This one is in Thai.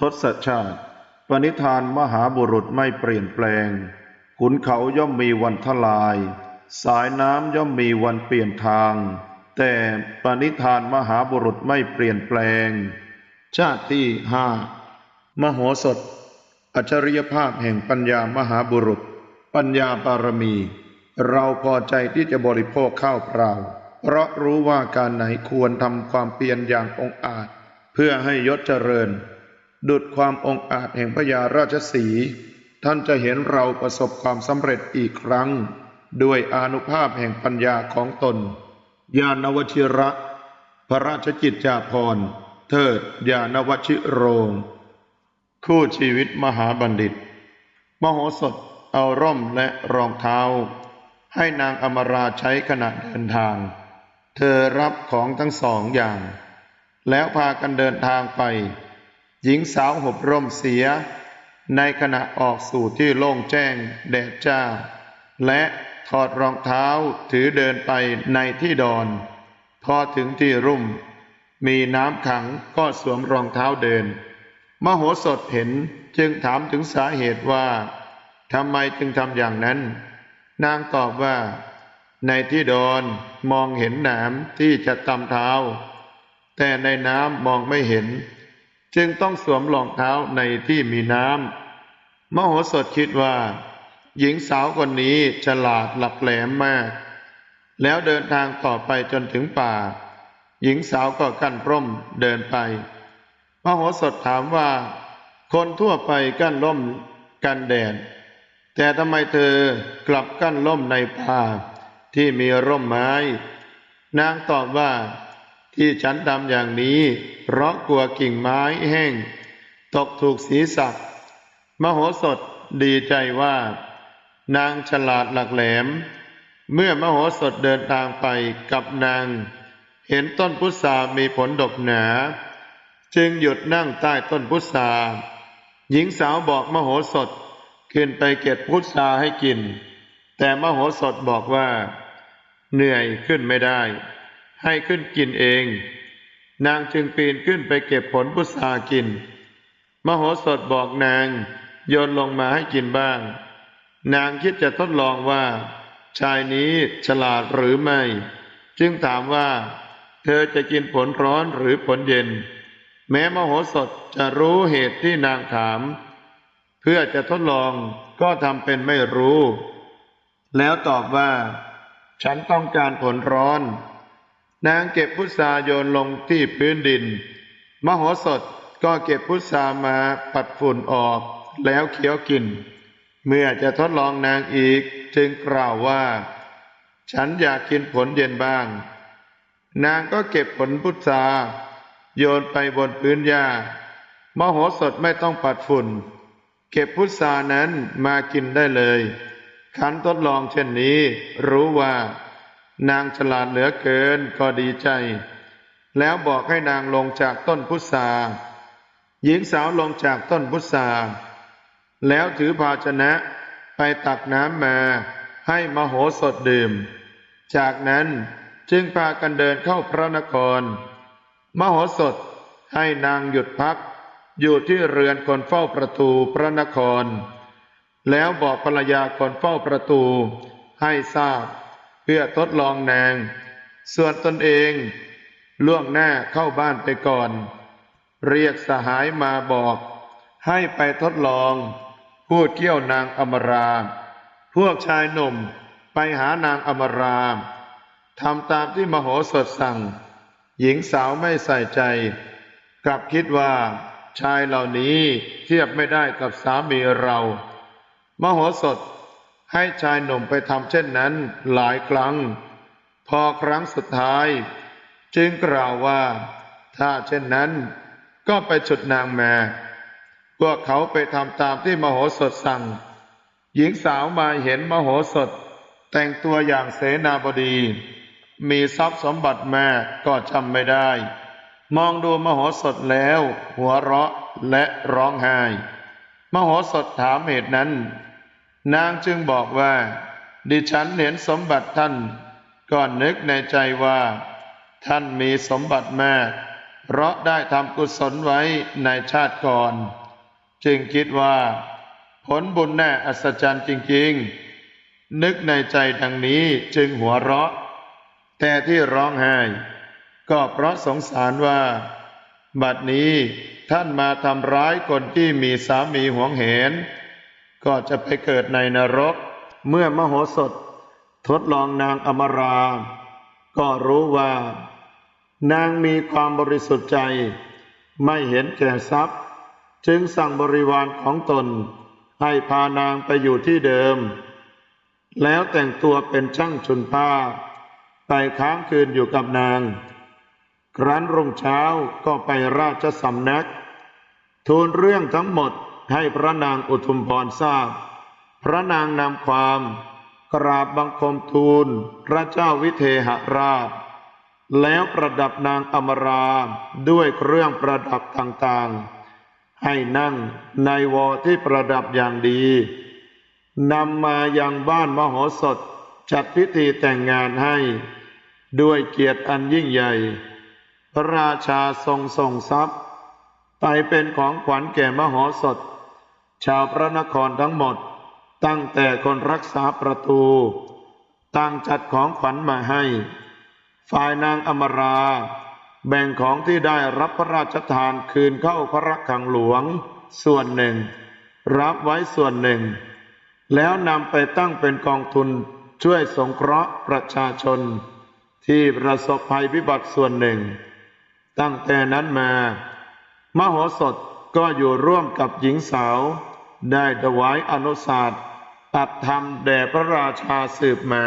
ทศชาติ ปณิธานมหาบุรุษไม่เปลี่ยนแปลง ขุนเขาย่อมมีวันทลาย สายน้ำย่อมมีวันเปลี่ยนทาง แต่ปณิธานมหาบุรุษไม่เปลี่ยนแปลง ชาติที่ห้ามโหสถ อัจฉริยภาพแห่งปัญญามหาบุรุษ ปัญญาบารมี เราพอใจที่จะบริโภคข้าวเปล่า เพราะรู้ว่าการไหนควรทำความเพียรอย่างองอาจ เพื่อให้ยศเจริญ ดุดความองอาจแห่งพญาราชสี ท่านจะเห็นเราประสบความสำเร็จอีกครั้ง ด้วยอนุภาพแห่งปัญญาของตน ญาณวชิระ พระราชกิจจาภรณ์ เทิดญาณวชิโรง คู่ชีวิตมหาบัณฑิต มโหสถเอาร่มและรองเท้า ให้นางอมราใช้ขณะเดินทาง เธอรับของทั้งสองอย่าง แล้วพากันเดินทางไป หญิงสาวหบร่มเสีย ในขณะออกสู่ที่โล่งแจ้งแดดจ้า และถอดรองเท้าถือเดินไปในที่ดอน พอถึงที่รุ่ม มีน้ำขังก็สวมรองเท้าเดิน มโหสถเห็นจึงถามถึงสาเหตุว่าทำไมจึงทำอย่างนั้น นางตอบว่า ในที่ดอนมองเห็นหนามที่จะตำเท้า แต่ในน้ำมองไม่เห็น จึงต้องสวมรองเท้าในที่มีน้ำมโหสถคิดว่า หญิงสาวคนนี้ฉลาดหลักแหลมมาก แล้วเดินทางต่อไปจนถึงป่า หญิงสาวก็กั้นร่มเดินไป มโหสถถามว่า คนทั่วไปกั้นร่มกันแดดแต่ทำไมเธอกลับกั้นร่มในป่าที่มีร่มไม้ นางตอบว่า ที่ฉันทำอย่างนี้ เพราะกลัวกิ่งไม้แห้ง ตกถูกศีรษะมโหสถดีใจว่า นางฉลาดหลักแหลม เมื่อมโหสถเดินทางไปกับนาง เห็นต้นพุทรามีผลดกหนา จึงหยุดนั่งใต้ต้นพุทราหญิงสาวบอกมโหสถขึ้นไปเก็บพุทราให้กิน แต่มโหสถบอกว่า เหนื่อยขึ้นไม่ได้ ให้ขึ้นกินเอง นางจึงปีนขึ้นไปเก็บผลพุทรากิน มโหสถบอกนาง โยนลงมาให้กินบ้าง นางคิดจะทดลองว่า ชายนี้ฉลาดหรือไม่ จึงถามว่า เธอจะกินผลร้อนหรือผลเย็น แม้มโหสถจะรู้เหตุที่นางถาม เพื่อจะทดลองก็ทำเป็นไม่รู้ แล้วตอบว่า ฉันต้องการผลร้อน นางเก็บพุทราโยนลงที่พื้นดิน มโหสถก็เก็บพุทรามาปัดฝุ่นออกแล้วเคี้ยวกิน เมื่อจะทดลองนางอีกจึงกล่าวว่า ฉันอยากกินผลเย็นบ้าง นางก็เก็บผลพุทราโยนไปบนพื้นหญ้ามโหสถไม่ต้องปัดฝุ่น เก็บพุทรานั้นมากินได้เลยขันทดลองเช่นนี้รู้ว่า นางฉลาดเหลือเกินก็ดีใจ แล้วบอกให้นางลงจากต้นพุทราหญิงสาวลงจากต้นพุทราแล้วถือภาชนะไปตักน้ำมาให้มโหสถดื่ม จากนั้นจึงพากันเดินเข้าพระนคร มโหสถให้นางหยุดพัก อยู่ที่เรือนคนเฝ้าประตูพระนคร แล้วบอกภรรยาคนเฝ้าประตูให้ทราบ พื่อทดลองนาง ส่วนตนเอง ล่วงหน้าเข้าบ้านไปก่อน เรียกสหายมาบอก ให้ไปทดลอง พูดเกี่ยวนางอมรา พวกชายหนุ่มไปหานางอมราทำตามที่มโหสถสั่ง หญิงสาวไม่ใส่ใจ กลับคิดว่า ชายเหล่านี้เทียบไม่ได้กับสามีเรา มโหสถ ให้ชายหนุ่มไปทำเช่นนั้นหลายครั้ง พอครั้งสุดท้าย จึงกล่าวว่า ถ้าเช่นนั้น ก็ไปฉุดนางแมาพวกเขาไปทำตามที่มโหสถสั่ง หญิงสาวมาเห็นมโหสถ แต่งตัวอย่างเสนาบดี มีทรัพย์สมบัติแม่ก็จำไม่ได้ มองดูมโหสถแล้ว หัวเราะและร้องไห้ มโหสถถามเหตุนั้น นางจึงบอกว่า ดิฉันเห็นสมบัติท่าน ก่อนนึกในใจว่า ท่านมีสมบัติแม่เพราะได้ทำกุศลไว้ในชาติก่อน จึงคิดว่า ผลบุญแน่อัศจรรย์จริงๆ นึกในใจดังนี้จึงหัวเราะ แต่ที่ร้องไห้ ก็เพราะสงสารว่า บัดนี้ท่านมาทำร้ายคนที่มีสามีหวงเห็น ก็จะไปเกิดในนรก เมื่อมโหสถ ทดลองนางอมรา ก็รู้ว่า นางมีความบริสุทธิ์ใจ ไม่เห็นแก่ทรัพย์ จึงสั่งบริวารของตน ให้พานางไปอยู่ที่เดิม แล้วแต่งตัวเป็นช่างชุนผ้า ไปค้างคืนอยู่กับนาง ครั้นรุ่งเช้าก็ไปราชสำนัก ทูลเรื่องทั้งหมด ให้พระนางอุทุมพรทราบ พระนางนำความกราบบังคมทูล พระเจ้าวิเทหราช แล้วประดับนางอมราด้วยเครื่องประดับต่างๆ ให้นั่งในวอที่ประดับอย่างดีนำมายังบ้านมโหสถจัดพิธีแต่งงานให้ ด้วยเกียรติอันยิ่งใหญ่ พระราชาทรงส่งทรัพย์ ไปเป็นของขวัญแก่มโหสถ ชาวพระนครทั้งหมด ตั้งแต่คนรักษาประตูตั้งจัดของขวัญมาให้ ฝ่ายนางอมรา แบ่งของที่ได้รับพระราชทานคืนเข้าพระรักขังหลวง ส่วนหนึ่ง รับไว้ส่วนหนึ่ง แล้วนำไปตั้งเป็นกองทุนช่วยสงเคราะห์ประชาชน ที่ประสบภัยพิบัติส่วนหนึ่ง ตั้งแต่นั้นมา มโหสถ ก็อยู่ร่วมกับหญิงสาว ได้ถวายอนุสาสตร์ตัดธรรมแด่พระราชาสืบมา